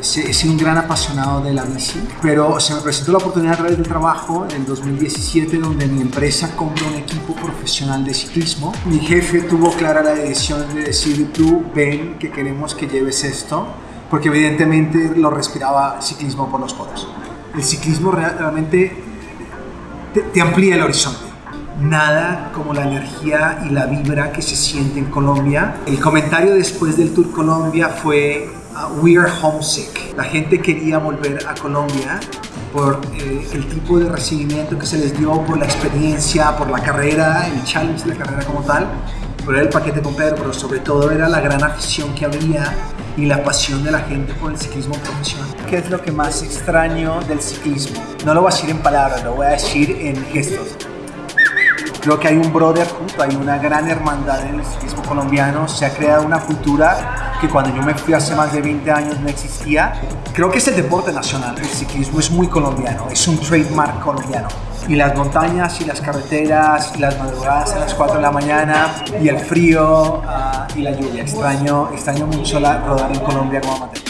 he sido un gran apasionado de la bici, pero se me presentó la oportunidad a través del trabajo en 2017 donde mi empresa compró un equipo profesional de ciclismo. Mi jefe tuvo clara la decisión de decir, tú ven que queremos que lleves esto, porque evidentemente lo respiraba ciclismo por los poros. El ciclismo realmente te, te amplía el horizonte nada como la energía y la vibra que se siente en Colombia. El comentario después del Tour Colombia fue uh, We are homesick. La gente quería volver a Colombia por eh, el tipo de recibimiento que se les dio, por la experiencia, por la carrera, el challenge de la carrera como tal, por el paquete completo, pero sobre todo era la gran afición que había y la pasión de la gente por el ciclismo profesional. ¿Qué es lo que más extraño del ciclismo? No lo voy a decir en palabras, lo voy a decir en gestos Creo que hay un brotherhood, hay una gran hermandad en el ciclismo colombiano. Se ha creado una cultura que cuando yo me fui hace más de 20 años no existía. Creo que es el deporte nacional. El ciclismo es muy colombiano, es un trademark colombiano. Y las montañas y las carreteras y las madrugadas a las 4 de la mañana y el frío uh, y la lluvia. Extraño, extraño mucho la, rodar en Colombia como amateur.